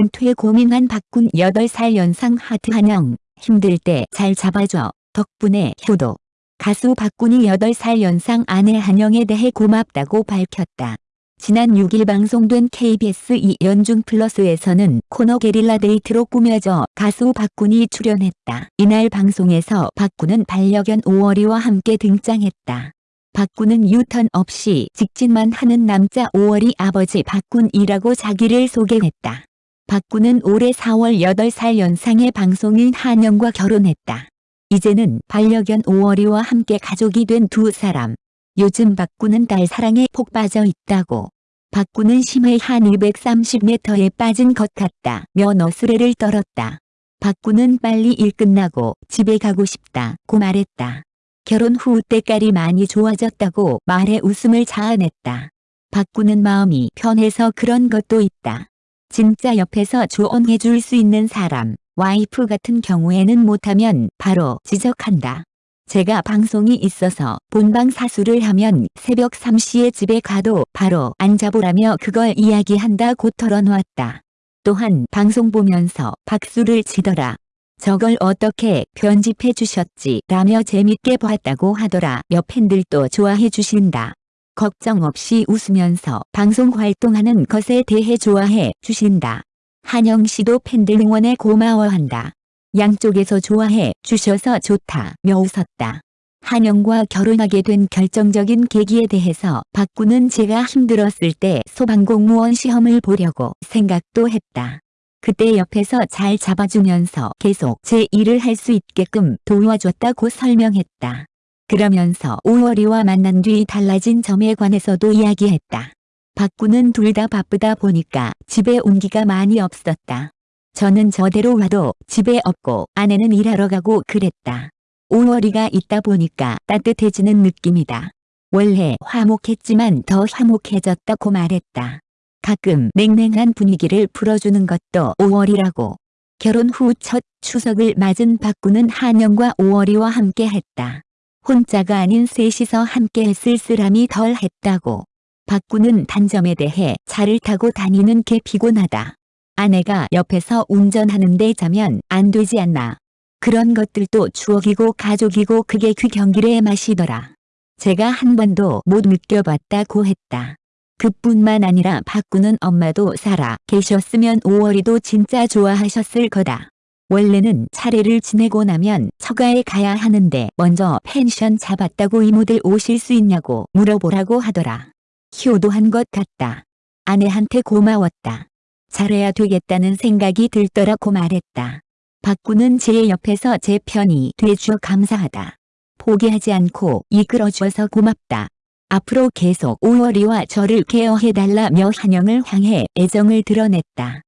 은퇴 고민한 박군 8살 연상 하트 한영 힘들 때 잘 잡아줘 덕분에 효도 가수 박군이 8살 연상 아내 한영에 대해 고맙다고 밝혔다. 지난 6일 방송된 KBS 2연중 플러스에서는 코너 게릴라 데이트로 꾸며져 가수 박군이 출연했다. 이날 방송에서 박군은 반려견 5월이와 함께 등장했다. 박군은 유턴 없이 직진만 하는 남자 5월이 아버지 박군이라고 자기를 소개했다. 박군은 올해 4월 8살 연상의 방송인 한영과 결혼했다. 이제는 반려견 5월이와 함께 가족이 된 두 사람. 요즘 박군은 딸 사랑에 폭 빠져 있다고. 박군은 심해 한 230m에 빠진 것 같다며 너스레를 떨었다. 박군은 빨리 일 끝나고 집에 가고 싶다고 말했다. 결혼 후 때깔이 많이 좋아졌다고 말해 웃음을 자아냈다. 박군은 마음이 편해서 그런 것도 있다. 진짜 옆에서 조언해 줄 수 있는 사람, 와이프 같은 경우에는 못하면 바로 지적한다. 제가 방송이 있어서 본방 사수를 하면 새벽 3시에 집에 가도 바로 안 잡으라며 그걸 이야기한다고 털어놓았다. 또한 방송 보면서 박수를 치더라. 저걸 어떻게 편집해 주셨지 라며 재밌게 봤다고 하더라. 여 팬들도 좋아해 주신다. 걱정 없이 웃으면서 방송 활동하는 것에 대해 좋아해 주신다. 한영 씨도 팬들 응원에 고마워한다. 양쪽에서 좋아해 주셔서 좋다며 웃었다. 한영과 결혼하게 된 결정적인 계기에 대해서 박구는 제가 힘들었을 때 소방공무원 시험을 보려고 생각도 했다. 그때 옆에서 잘 잡아주면서 계속 제 일을 할 수 있게끔 도와줬다고 설명했다. 그러면서 5월이와 만난 뒤 달라진 점에 관해서도 이야기했다. 박구는 둘 다 바쁘다 보니까 집에 온기가 많이 없었다. 저는 저대로 와도 집에 없고 아내는 일하러 가고 그랬다. 5월이가 있다 보니까 따뜻해지는 느낌이다. 원래 화목했지만 더 화목해졌다고 말했다. 가끔 냉랭한 분위기를 풀어주는 것도 5월이라고. 결혼 후 첫 추석을 맞은 박구는 한영과 5월이와 함께 했다. 혼자가 아닌 셋이서 함께 쓸쓸함이 덜 했다고. 박구는 단점에 대해 차를 타고 다니는 게 피곤하다. 아내가 옆에서 운전하는데 자면 안 되지 않나. 그런 것들도 추억이고 가족이고 그게 그 경기의 맛이더라. 제가 한 번도 못 느껴봤다고 했다. 그뿐만 아니라 바꾸는 엄마도 살아 계셨으면 5월이도 진짜 좋아하셨을 거다. 원래는 차례를 지내고 나면 처가에 가야 하는데 먼저 펜션 잡았다고 이모들 오실 수 있냐고 물어보라고 하더라. 효도한 것 같다. 아내한테 고마웠다. 잘해야 되겠다는 생각이 들더라고 말했다. 박구는 제 옆에서 제 편이 돼주어 감사하다. 포기하지 않고 이끌어주어서 고맙다. 앞으로 계속 5월이와 저를 케어해달라며 한영을 향해 애정을 드러냈다.